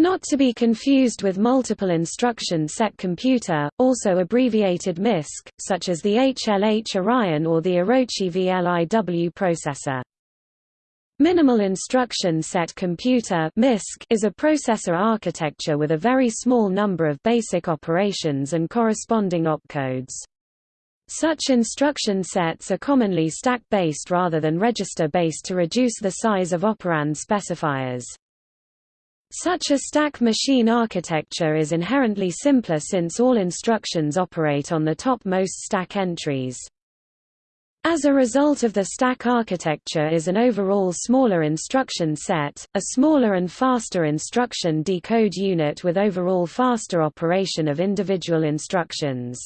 Not to be confused with multiple instruction set computer, also abbreviated MISC, such as the HLH Orion or the Orochi VLIW processor. Minimal Instruction Set Computer is a processor architecture with a very small number of basic operations and corresponding opcodes. Such instruction sets are commonly stack-based rather than register-based to reduce the size of operand specifiers. Such a stack machine architecture is inherently simpler since all instructions operate on the topmost stack entries. As a result of the stack architecture is an overall smaller instruction set, a smaller and faster instruction decode unit with overall faster operation of individual instructions.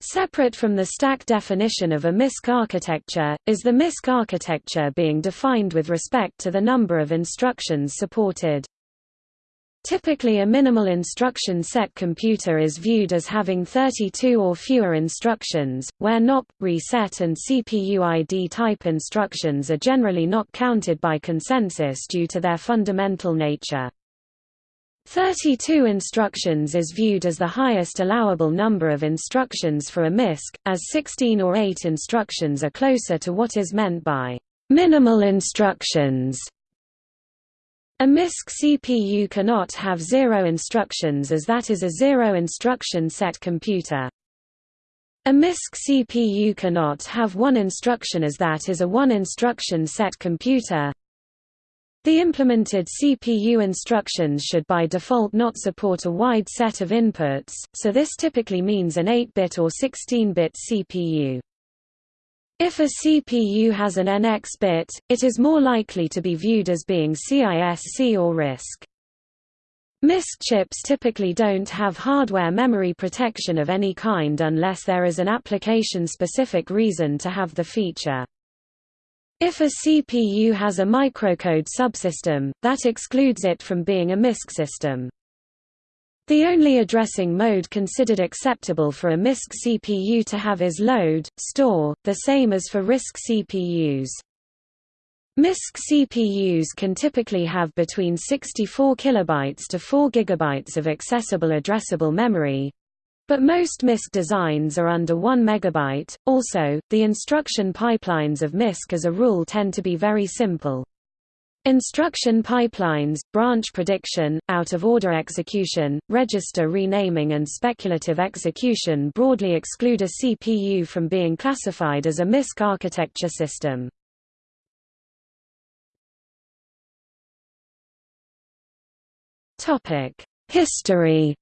Separate from the stack definition of a MISC architecture, is the MISC architecture being defined with respect to the number of instructions supported. Typically a minimal instruction set computer is viewed as having 32 or fewer instructions, where NOP, reset and CPU ID type instructions are generally not counted by consensus due to their fundamental nature. 32 instructions is viewed as the highest allowable number of instructions for a MISC, as 16 or 8 instructions are closer to what is meant by minimal instructions. A MISC CPU cannot have zero instructions as that is a zero instruction set computer. A MISC CPU cannot have one instruction as that is a one instruction set computer. The implemented CPU instructions should by default not support a wide set of inputs, so this typically means an 8-bit or 16-bit CPU. If a CPU has an NX bit, it is more likely to be viewed as being CISC or RISC. MISC chips typically don't have hardware memory protection of any kind unless there is an application-specific reason to have the feature. If a CPU has a microcode subsystem, that excludes it from being a MISC system. The only addressing mode considered acceptable for a MISC CPU to have is load, store, the same as for RISC CPUs. MISC CPUs can typically have between 64 kilobytes to 4 gigabytes of accessible addressable memory, but most MISC designs are under 1 megabyte. Also, the instruction pipelines of MISC as a rule tend to be very simple. Instruction pipelines, branch prediction, out-of-order execution, register renaming and speculative execution broadly exclude a CPU from being classified as a MISC architecture system. History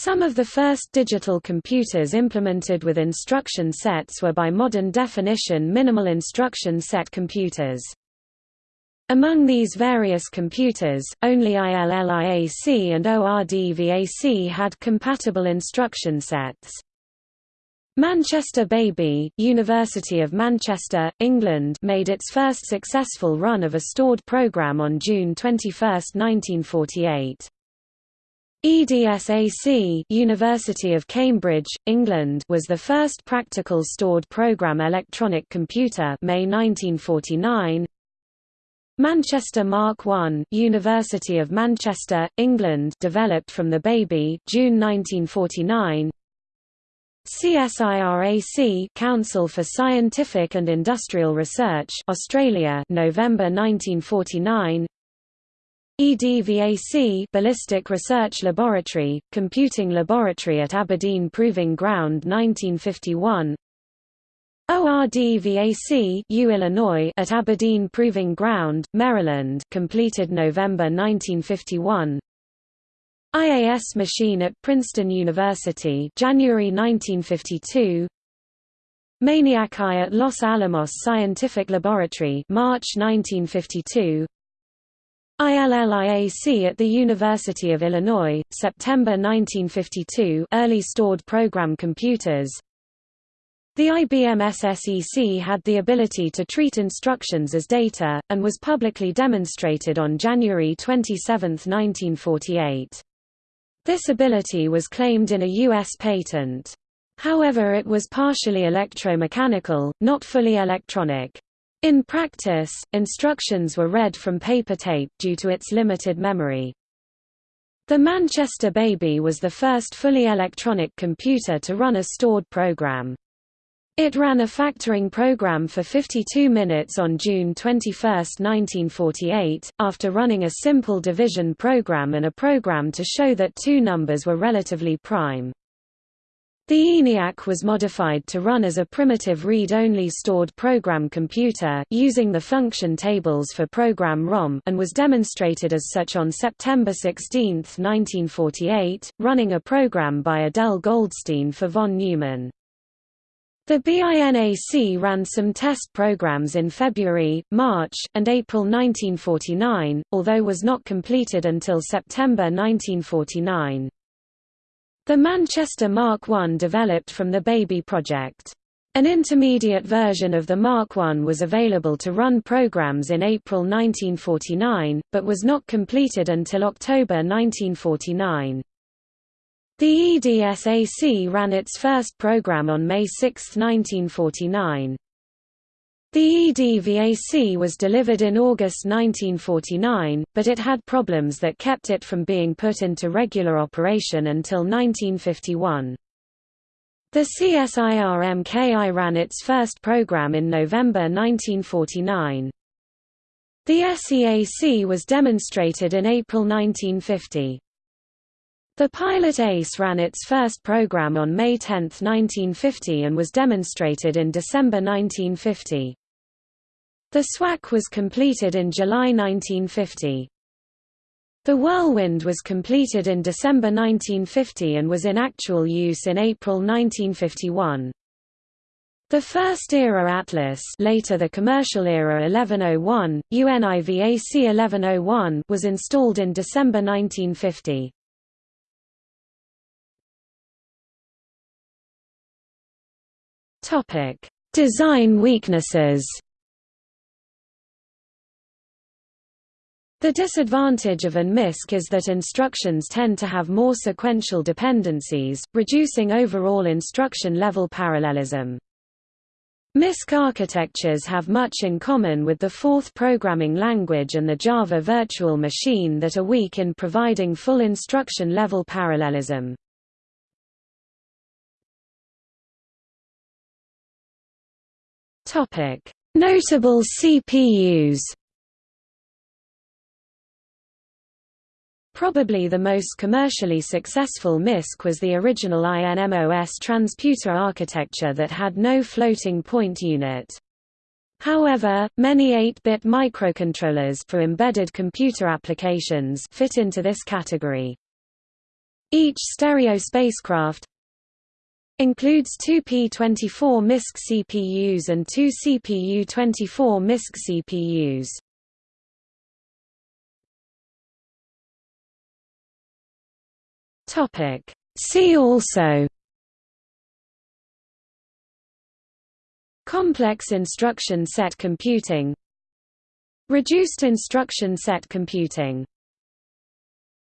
Some of the first digital computers implemented with instruction sets were by modern definition minimal instruction set computers. Among these various computers, only ILLIAC and ORDVAC had compatible instruction sets. Manchester Baby, University of Manchester, England made its first successful run of a stored program on June 21, 1948. EDSAC University of Cambridge, England was the first practical stored program electronic computer May 1949. Manchester Mark I University of Manchester, England developed from the baby June 1949. CSIRAC Council for Scientific and Industrial Research Australia November 1949 EDVAC Ballistic Research Laboratory, Computing Laboratory at Aberdeen Proving Ground 1951 ORDVAC U Illinois at Aberdeen Proving Ground, Maryland completed November 1951 IAS machine at Princeton University January 1952 Maniac I at Los Alamos Scientific Laboratory March 1952 ILLIAC at the University of Illinois, September 1952 early stored program computers The IBM SSEC had the ability to treat instructions as data, and was publicly demonstrated on January 27, 1948. This ability was claimed in a U.S. patent. However it was partially electromechanical, not fully electronic. In practice, instructions were read from paper tape due to its limited memory. The Manchester Baby was the first fully electronic computer to run a stored program. It ran a factoring program for 52 minutes on June 21, 1948, after running a simple division program and a program to show that two numbers were relatively prime. The ENIAC was modified to run as a primitive read-only stored program computer, using the function tables for program ROM and was demonstrated as such on September 16, 1948, running a program by Adele Goldstein for von Neumann. The BINAC ran some test programs in February, March, and April 1949, although was not completed until September 1949. The Manchester Mark I developed from the Baby project. An intermediate version of the Mark I was available to run programs in April 1949, but was not completed until October 1949. The EDSAC ran its first program on May 6, 1949. The EDVAC was delivered in August 1949, but it had problems that kept it from being put into regular operation until 1951. The CSIR-MKI ran its first program in November 1949. The SEAC was demonstrated in April 1950. The Pilot ACE ran its first program on May 10, 1950 and was demonstrated in December 1950. The SWAC was completed in July 1950. The Whirlwind was completed in December 1950 and was in actual use in April 1951. The first era Atlas later the commercial era 1101, UNIVAC 1101 was installed in December 1950. Topic: Design weaknesses. The disadvantage of an MISC is that instructions tend to have more sequential dependencies, reducing overall instruction-level parallelism. MISC architectures have much in common with the Forth programming language and the Java virtual machine that are weak in providing full instruction-level parallelism. Notable CPUs. Probably the most commercially successful MISC was the original INMOS transputer architecture that had no floating point unit. However, many 8-bit microcontrollers for embedded computer applications fit into this category. Each stereo spacecraft Includes two P24 MISC CPUs and two CPU24 MISC CPUs. Topic. See also. Complex instruction set computing. Reduced instruction set computing